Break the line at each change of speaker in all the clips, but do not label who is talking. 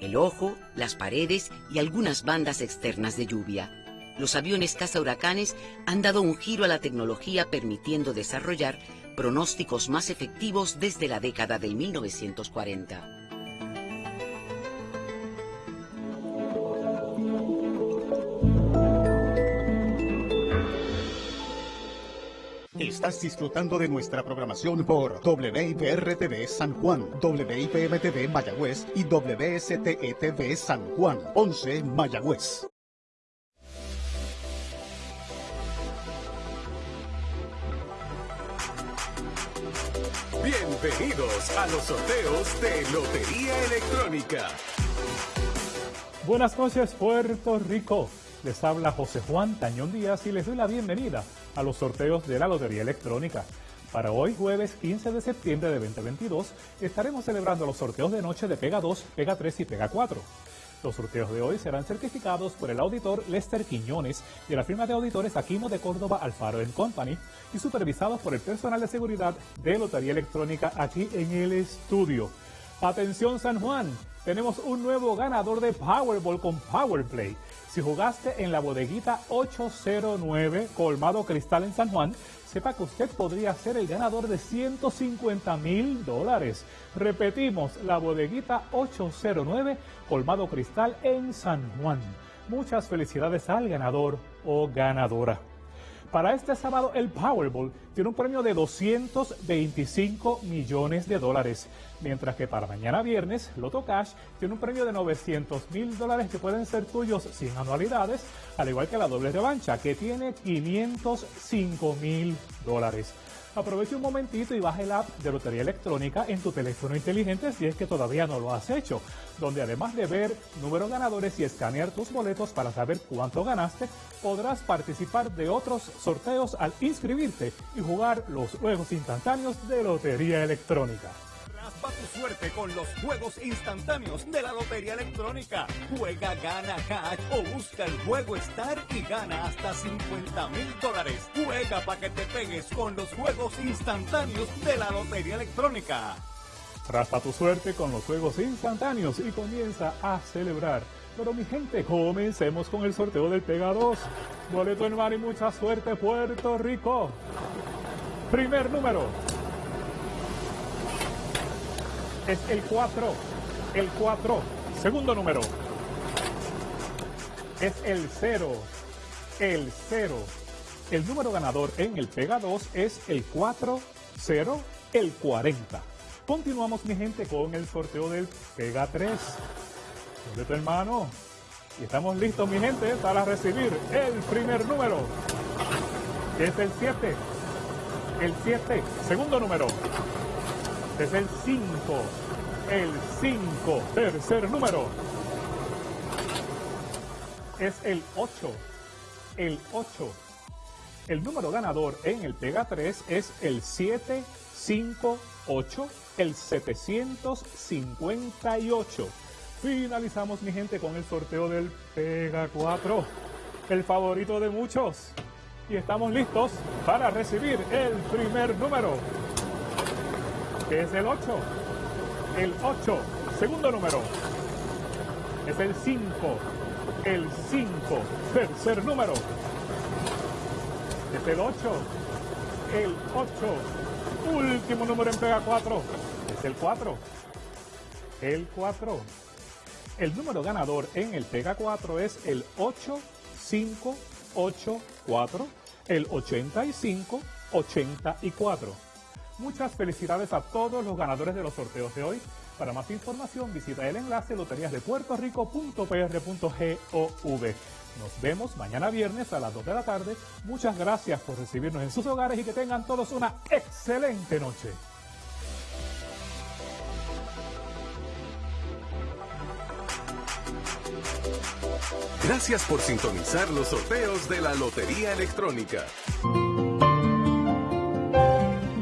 el ojo, las paredes y algunas bandas externas de lluvia. Los aviones caza huracanes han dado un giro a la tecnología permitiendo desarrollar pronósticos más efectivos desde la década del 1940.
Estás disfrutando de nuestra programación por WIPR-TV San Juan, WIPM-TV Mayagüez y WSTE-TV San Juan, 11 Mayagüez.
Bienvenidos a los sorteos de Lotería Electrónica.
Buenas noches, Puerto Rico. Les habla José Juan Tañón Díaz y les doy la bienvenida a los sorteos de la Lotería Electrónica. Para hoy, jueves 15 de septiembre de 2022, estaremos celebrando los sorteos de noche de Pega 2, Pega 3 y Pega 4. Los sorteos de hoy serán certificados por el auditor Lester Quiñones de la firma de auditores Aquino de Córdoba Alfaro Company y supervisados por el personal de seguridad de Lotería Electrónica aquí en el estudio. Atención San Juan, tenemos un nuevo ganador de Powerball con Powerplay. Si jugaste en la bodeguita 809 Colmado Cristal en San Juan, sepa que usted podría ser el ganador de 150 mil dólares. Repetimos, la bodeguita 809 Colmado Cristal en San Juan. Muchas felicidades al ganador o ganadora. Para este sábado el Powerball tiene un premio de 225 millones de dólares, mientras que para mañana viernes Loto Cash tiene un premio de 900 mil dólares que pueden ser tuyos sin anualidades, al igual que la doble revancha que tiene 505 mil dólares. Aproveche un momentito y baje el app de Lotería Electrónica en tu teléfono inteligente si es que todavía no lo has hecho, donde además de ver números ganadores y escanear tus boletos para saber cuánto ganaste, podrás participar de otros sorteos al inscribirte y jugar los juegos instantáneos de Lotería Electrónica.
Suerte con los juegos instantáneos de la Lotería Electrónica. Juega, gana cash o busca el juego Star y gana hasta 50 mil dólares. Juega para que te pegues con los juegos instantáneos de la Lotería Electrónica.
Raspa tu suerte con los juegos instantáneos y comienza a celebrar. Pero mi gente, comencemos con el sorteo del Pega 2. Boleto en mar y mucha suerte, Puerto Rico. Primer número es el 4. El 4. Segundo número es el 0. El 0. El número ganador en el Pega 2 es el 4, 0, el 40. Continuamos, mi gente, con el sorteo del Pega 3. ¿Dónde tu hermano? Y estamos listos, mi gente, para recibir el primer número. Es el 7. El 7. Segundo número es el 5. El 5, tercer número. Es el 8. El 8. El número ganador en el Pega 3 es el 758, el 758. Finalizamos, mi gente, con el sorteo del Pega 4, el favorito de muchos. Y estamos listos para recibir el primer número es el 8. El 8, segundo número. Es el 5. El 5, tercer número. Es el 8. El 8, último número en pega 4. Es el 4. El 4. El número ganador en el Pega 4 es el 8584, el 8584. Muchas felicidades a todos los ganadores de los sorteos de hoy. Para más información visita el enlace loteriasdepuertorico.pr.gov. Nos vemos mañana viernes a las 2 de la tarde. Muchas gracias por recibirnos en sus hogares y que tengan todos una excelente noche.
Gracias por sintonizar los sorteos de la Lotería Electrónica.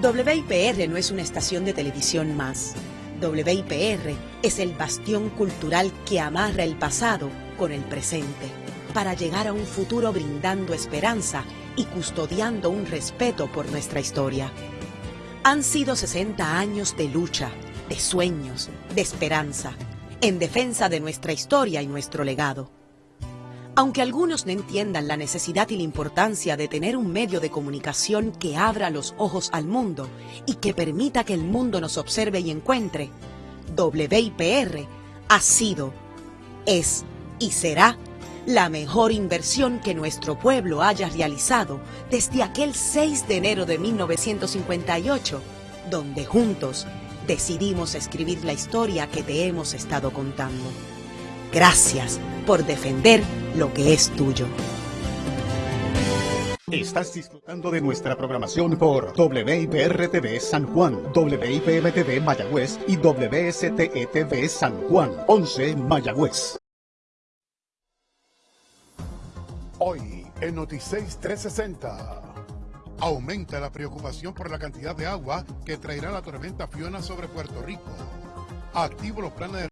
WIPR no es una estación de televisión más. WIPR es el bastión cultural que amarra el pasado con el presente para llegar a un futuro brindando esperanza y custodiando un respeto por nuestra historia. Han sido 60 años de lucha, de sueños, de esperanza en defensa de nuestra historia y nuestro legado. Aunque algunos no entiendan la necesidad y la importancia de tener un medio de comunicación que abra los ojos al mundo y que permita que el mundo nos observe y encuentre, WIPR ha sido, es y será la mejor inversión que nuestro pueblo haya realizado desde aquel 6 de enero de 1958, donde juntos decidimos escribir la historia que te hemos estado contando. Gracias por defender lo que es tuyo.
Estás disfrutando de nuestra programación por WIPR-TV San Juan, WIPM-TV Mayagüez y WSTE-TV San Juan, 11 Mayagüez.
Hoy en Noticias 360. Aumenta la preocupación por la cantidad de agua que traerá la tormenta Fiona sobre Puerto Rico. Activo los planes de